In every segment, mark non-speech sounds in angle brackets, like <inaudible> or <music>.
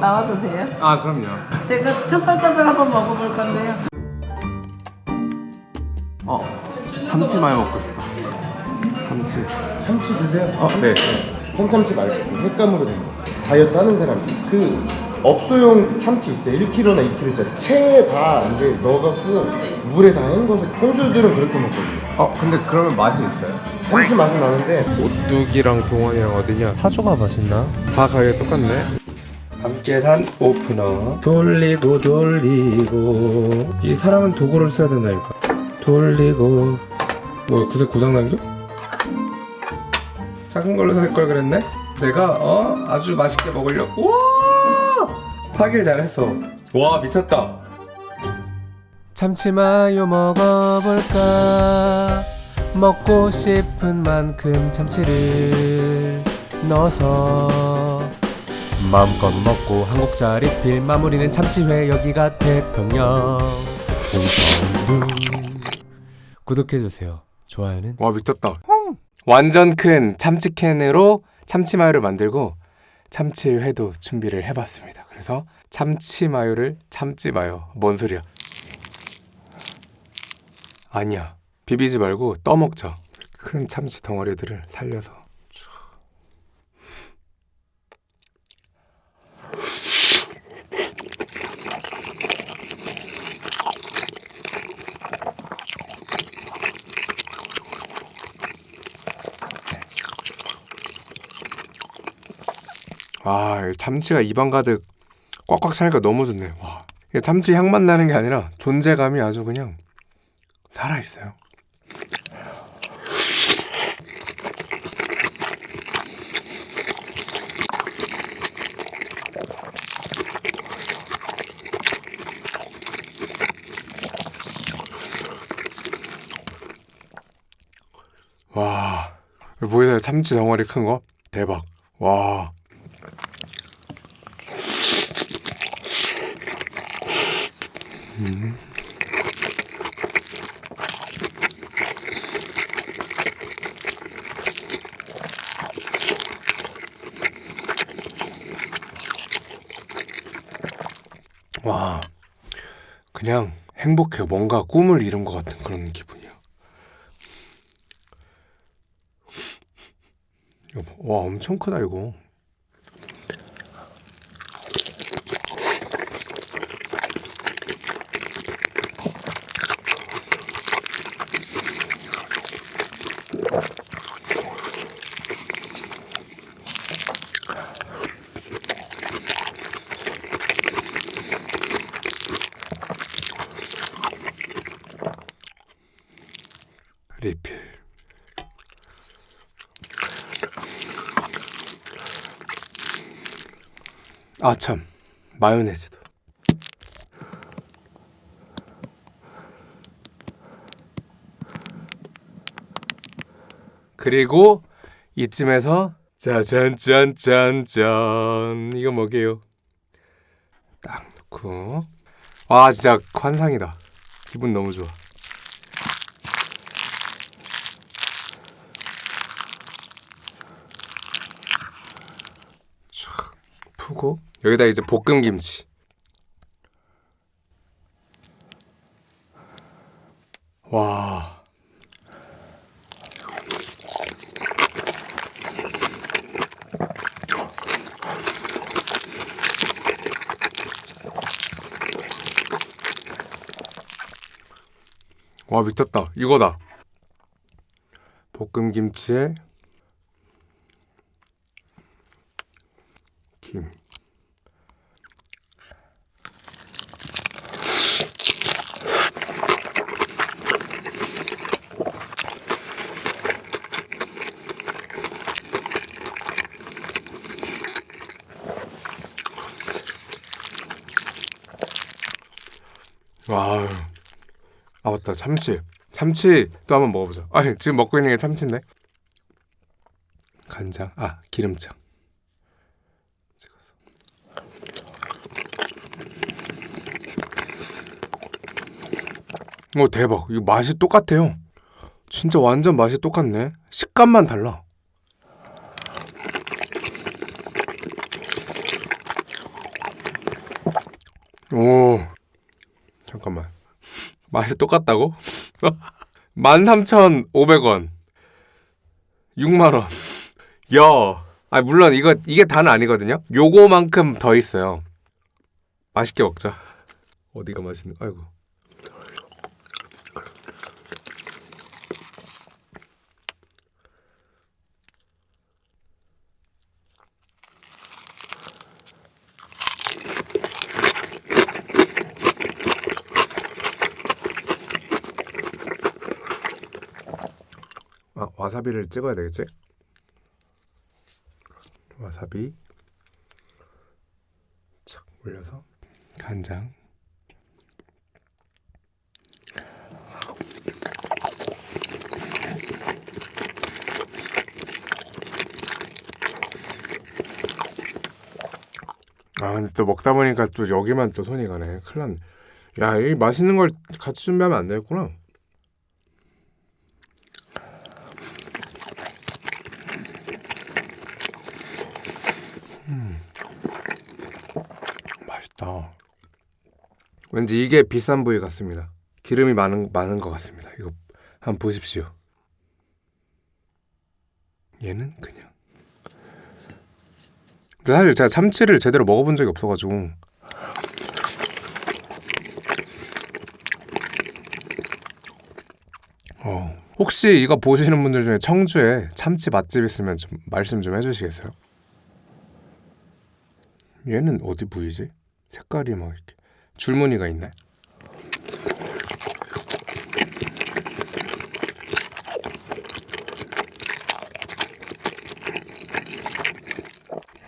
나와도 돼요? 아 그럼요 제가 찹쌀떡을 한번 먹어볼 건데요. 어 참치 마요 먹고 싶다 참치 참치 드세요? 어? 네 생참치 말고 횟감으로 된 거. 다이어트 하는 사람 그 업소용 참치 있어요 1kg나 2kg짜리 체에 다 이제 넣어갖고 물에 다 헹궈서 홍수들은 그렇게 먹거든요 어 근데 그러면 맛이 있어요? 참치 맛은 나는데. 오뚜기랑 동원이랑 어디냐? 사조가 맛있나? 다 가게 똑같네. 함께 산 오프너. 돌리고 돌리고. 이 사람은 도구를 써야 된다니까. 돌리고. 뭐 구색 고장 난겨? 작은 걸로 살 걸 그랬네? 내가 어? 아주 맛있게 먹으려고? 우와! 사길 잘했어. 와 미쳤다 참치마요 먹어볼까? 먹고 싶은 만큼 참치를 넣어서 마음껏 먹고 한국짜리 필 마무리는 참치회 여기가 태평양 구독해주세요. 좋아요는? 와 미쳤다. 완전 큰 참치캔으로 참치마요를 만들고 참치회도 준비를 해봤습니다. 그래서 참치마요를 참치마요. 뭔 소리야 아니야. 비비지 말고 떠먹자. 큰 참치 덩어리들을 살려서. 아 참치가 입안 가득 꽉꽉 차니까 너무 좋네. 와 참치 향만 나는 게 아니라 존재감이 아주 그냥 살아있어요. 와 보이세요? 참치 덩어리 큰 거? 대박. 와. 와 그냥 행복해요 뭔가 꿈을 이룬 것 같은 그런 기분이야. 와 엄청 크다 이거 리필 아 참. 마요네즈도. 그리고 이쯤에서 짜잔짠짠짠. 이거 뭐게요? 딱 넣고. 와 진짜 환상이다. 기분 너무 좋아 여기다 이제 볶음 김치. 와. 와 미쳤다. 이거다. 볶음 김치에 김 와, 아 맞다. 참치. 참치 또 한번 먹어보자. 아니 지금 먹고 있는 게 참치인데? 간장. 아 기름장. 오 대박. 이거 맛이 똑같아요. 진짜 완전 맛이 똑같네. 식감만 달라. 오, 잠깐만. 맛이 똑같다고? 13,500원. 6만원. 야. 아, 물론 이거, 이게 다는 아니거든요? 요거만큼 더 있어요. 맛있게 먹자. 어디가 맛있는, 아이고. 아, 와사비를 찍어야 되겠지? 와사비. 착 올려서. 간장. 아 근데 또 먹다 보니까 또 여기만 또 손이 가네. 큰일 났네. 야이 맛있는 걸 같이 준비하면 안 되겠구나 맛있다. 왠지 이게 비싼 부위 같습니다. 기름이 많은 많은 것 같습니다. 이거 한번 보십시오. 얘는 그냥. 근데 사실 제가 참치를 제대로 먹어본 적이 없어가지고. 어, 혹시 이거 보시는 분들 중에 청주에 참치 맛집 있으면 좀 말씀 좀 해주시겠어요? 얘는 어디 부위지? 색깔이 막 이렇게 줄무늬가 있네.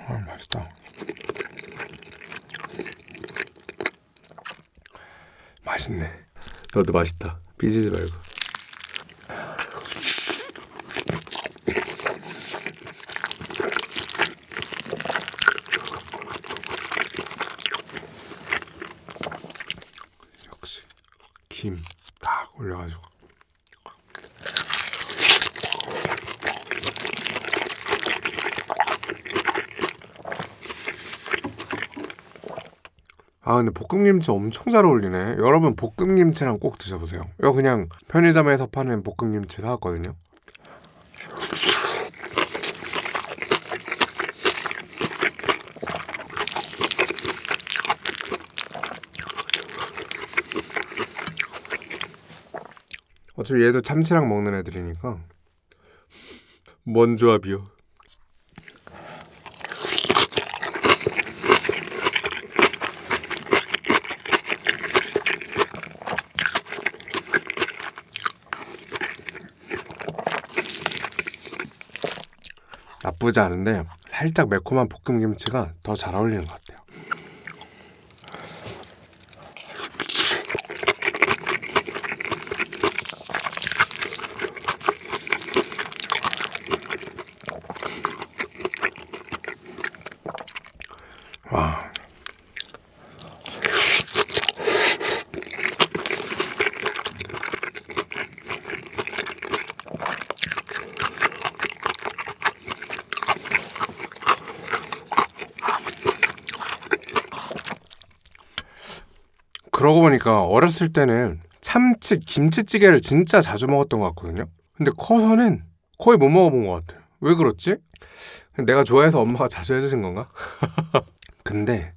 아 맛있다. 맛있네. 너도 맛있다. 삐지지 말고. 역시 김 딱 올려가지고 아 근데 볶음김치 엄청 잘 어울리네. 여러분 볶음김치랑 꼭 드셔보세요. 이거 그냥 편의점에서 파는 볶음김치 사왔거든요. 어차피 얘도 참치랑 먹는 애들이니까. 뭔 조합이요 나쁘지 않은데 살짝 매콤한 볶음김치가 더 잘 어울리는 것 같아요 그러고 보니까 어렸을 때는 참치 김치찌개를 진짜 자주 먹었던 것 같거든요. 근데 커서는 거의 못 먹어본 것 같아요. 왜 그렇지? 내가 좋아해서 엄마가 자주 해주신 건가? <laughs> 근데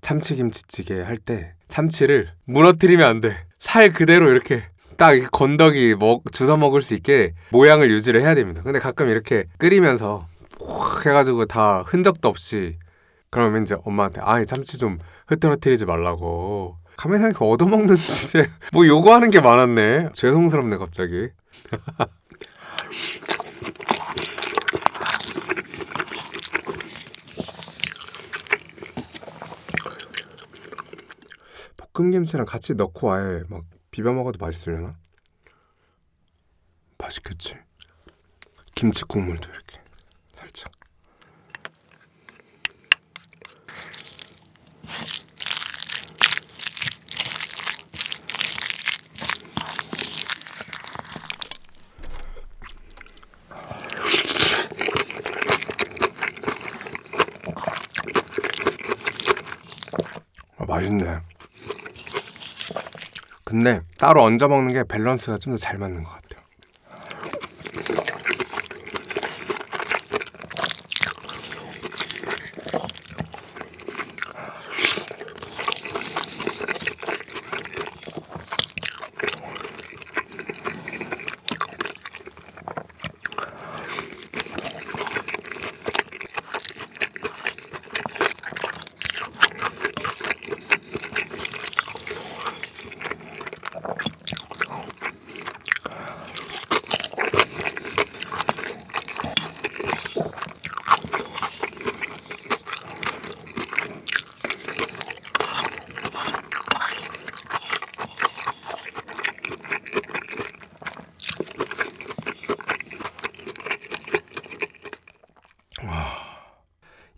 참치 김치찌개 할 때 참치를 무너뜨리면 안 돼. 살 그대로 이렇게 딱 건더기 먹 주워 먹을 수 있게 모양을 유지를 해야 됩니다. 근데 가끔 이렇게 끓이면서 확 해가지고 다 흔적도 없이 그러면 이제 엄마한테 아이 참치 좀 흐트러뜨리지 말라고 가만히 생각해 얻어먹는 주제 <laughs> 뭐 요구하는 게 많았네. 죄송스럽네 갑자기. <laughs> 볶음김치랑 같이 넣고 아예 막 비벼 먹어도 맛있으려나? 맛있겠지. 김치 국물도 맛있네. 근데 따로 얹어 먹는 게 밸런스가 좀 더 잘 맞는 것 같아요.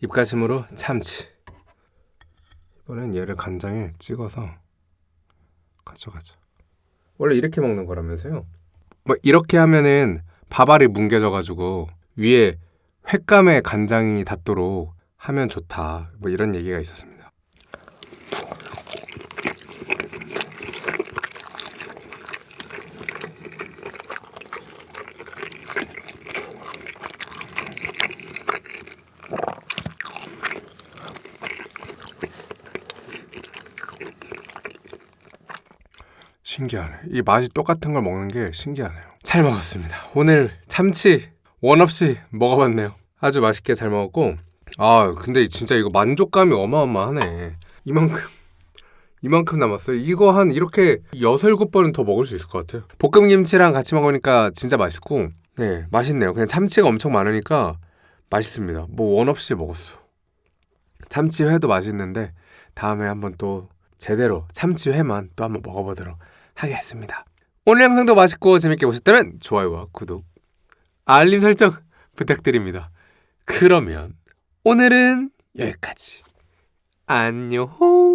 입가심으로 참치. 이번엔 얘를 간장에 찍어서 가져가자. 원래 이렇게 먹는 거라면서요? 뭐 이렇게 하면은 밥알이 뭉개져가지고 위에 횟감에 간장이 닿도록 하면 좋다. 뭐 이런 얘기가 있었습니다. 신기하네. 이 맛이 똑같은 걸 먹는 게 신기하네요. 잘 먹었습니다. 오늘 참치 원 없이 먹어봤네요. 아주 맛있게 잘 먹었고, 아 근데 진짜 이거 만족감이 어마어마하네. 이만큼 이만큼 남았어요. 이거 한 이렇게 여섯 일곱 번은 더 먹을 수 있을 것 같아요. 볶음김치랑 같이 먹으니까 진짜 맛있고, 네 맛있네요. 그냥 참치가 엄청 많으니까 맛있습니다. 뭐 원 없이 먹었어. 참치회도 맛있는데 다음에 한번 또 제대로 참치회만 또 한번 먹어보도록 하겠습니다. 오늘 영상도 맛있고 재밌게 보셨다면 좋아요와 구독, 알림 설정 <laughs> 부탁드립니다. 그러면 오늘은 여기까지. 안녕.